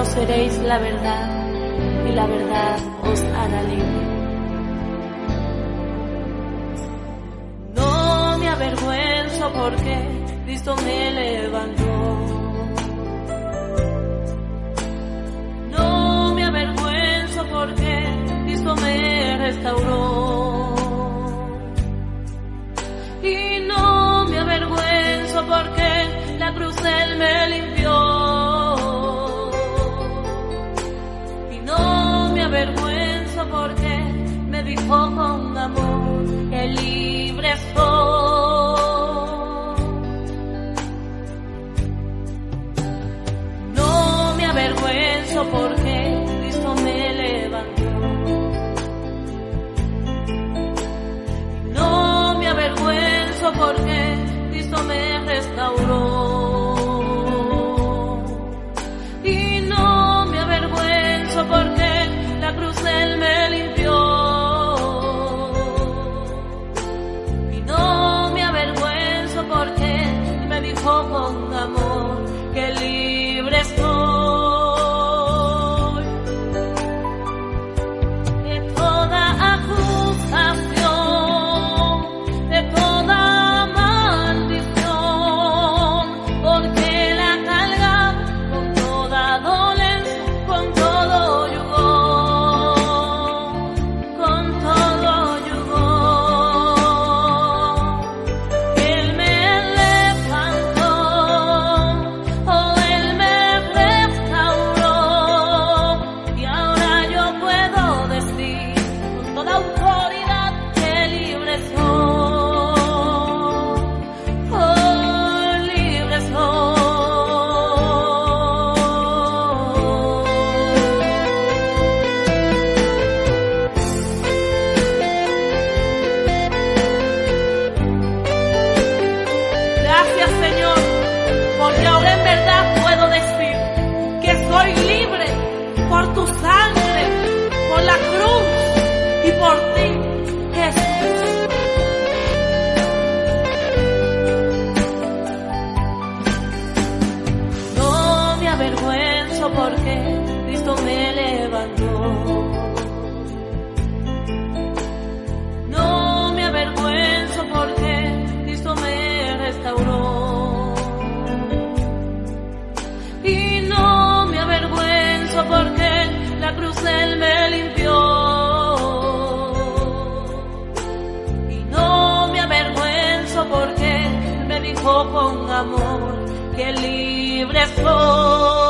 conoceréis la verdad y la verdad os hará libre. No me avergüenzo porque Cristo me levantó. No me avergüenzo porque Cristo me restauró. Y no me avergüenzo porque la cruz Él me limpió. No me avergüenzo porque Cristo me levantó. No me avergüenzo porque Cristo me restauró. 狂风难 porque Cristo me levantó. No me avergüenzo porque Cristo me restauró. Y no me avergüenzo porque la cruz Él me limpió. Y no me avergüenzo porque Él me dijo con amor que libre soy.